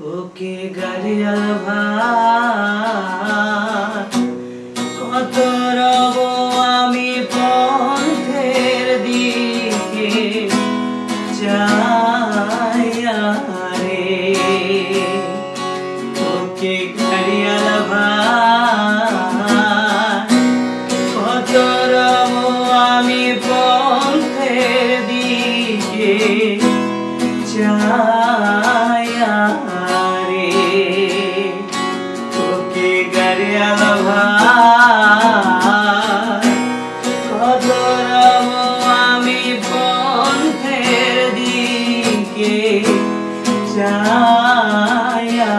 ওকে গাড়িয়াল ভাই কত রব আমি পথের দিকে যাইয়া রে ওকে গাড়িয়াল ভাই কত রব আমি পথের দিকে যাইয়া গাড়িয়াল ভাই আমি পথের দিকে যাইয়া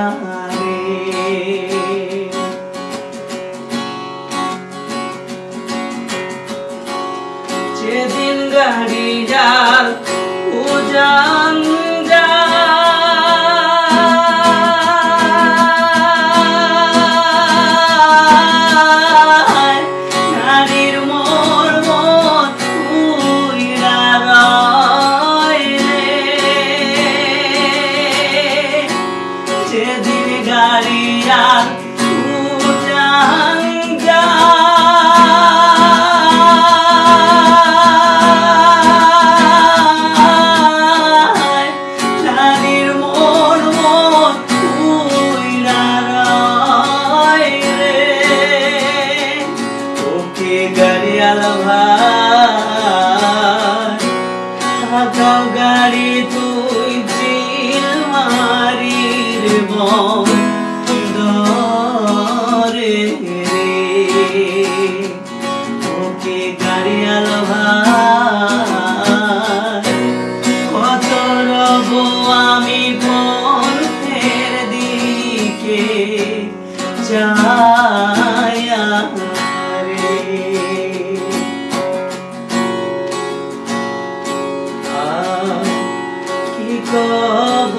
যেদিন গাড়ি যার উজান দিকে যাইয়া রে। কি কব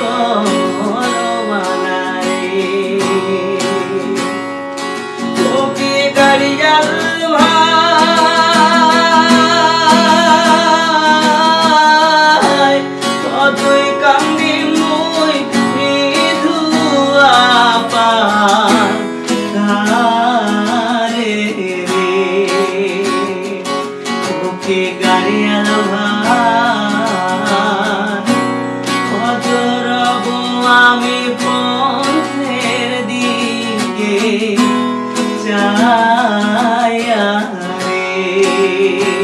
কোনো মাগারে তোকে গাড়িয়াল sayang ini